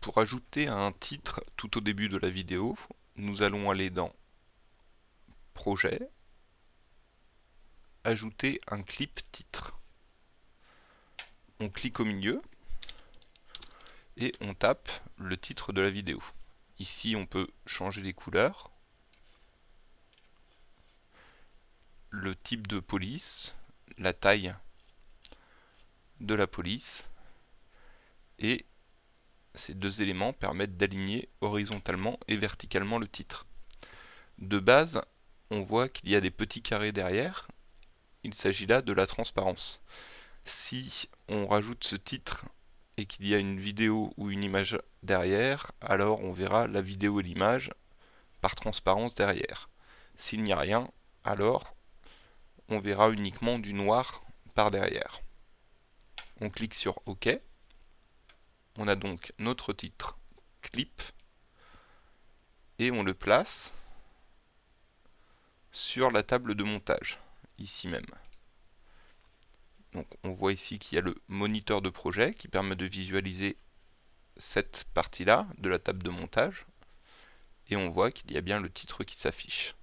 Pour ajouter un titre tout au début de la vidéo, nous allons aller dans Projet, Ajouter un clip titre. On clique au milieu et on tape le titre de la vidéo. Ici on peut changer les couleurs, le type de police, la taille de la police et ces deux éléments permettent d'aligner horizontalement et verticalement le titre. De base, on voit qu'il y a des petits carrés derrière. Il s'agit là de la transparence. Si on rajoute ce titre et qu'il y a une vidéo ou une image derrière, alors on verra la vidéo et l'image par transparence derrière. S'il n'y a rien, alors on verra uniquement du noir par derrière. On clique sur OK. On a donc notre titre clip et on le place sur la table de montage, ici même. Donc on voit ici qu'il y a le moniteur de projet qui permet de visualiser cette partie-là de la table de montage et on voit qu'il y a bien le titre qui s'affiche.